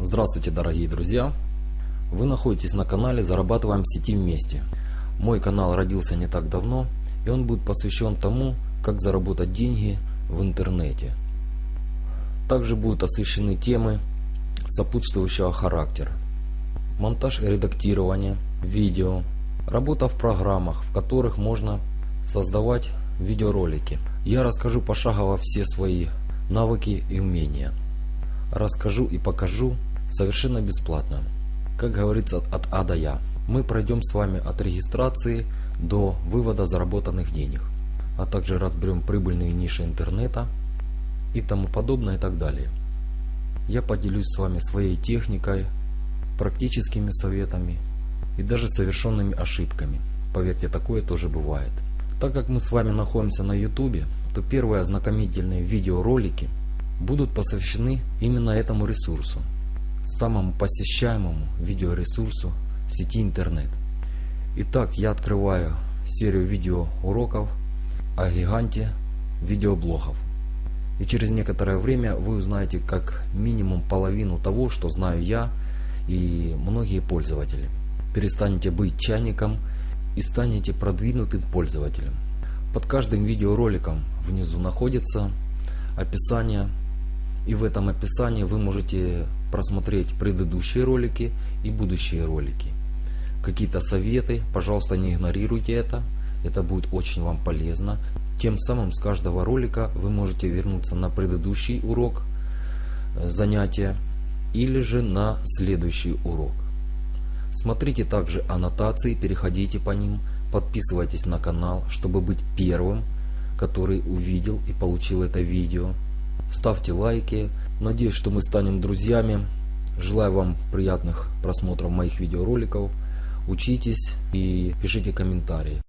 Здравствуйте, дорогие друзья! Вы находитесь на канале «Зарабатываем в сети вместе». Мой канал родился не так давно, и он будет посвящен тому, как заработать деньги в интернете. Также будут освещены темы сопутствующего характера. Монтаж и редактирование видео, работа в программах, в которых можно создавать видеоролики. Я расскажу пошагово все свои навыки и умения. Расскажу и покажу совершенно бесплатно. Как говорится, от А до Я. Мы пройдем с вами от регистрации до вывода заработанных денег. А также разберем прибыльные ниши интернета и тому подобное и так далее. Я поделюсь с вами своей техникой, практическими советами и даже совершенными ошибками. Поверьте, такое тоже бывает. Так как мы с вами находимся на YouTube, то первые ознакомительные видеоролики будут посвящены именно этому ресурсу, самому посещаемому видеоресурсу в сети интернет. Итак, я открываю серию видеоуроков о гиганте видеоблогов. И через некоторое время вы узнаете как минимум половину того, что знаю я и многие пользователи. Перестанете быть чайником и станете продвинутым пользователем. Под каждым видеороликом внизу находится описание и в этом описании вы можете просмотреть предыдущие ролики и будущие ролики. Какие-то советы, пожалуйста не игнорируйте это, это будет очень вам полезно. Тем самым с каждого ролика вы можете вернуться на предыдущий урок э, занятия или же на следующий урок. Смотрите также аннотации, переходите по ним, подписывайтесь на канал, чтобы быть первым, который увидел и получил это видео. Ставьте лайки. Надеюсь, что мы станем друзьями. Желаю вам приятных просмотров моих видеороликов. Учитесь и пишите комментарии.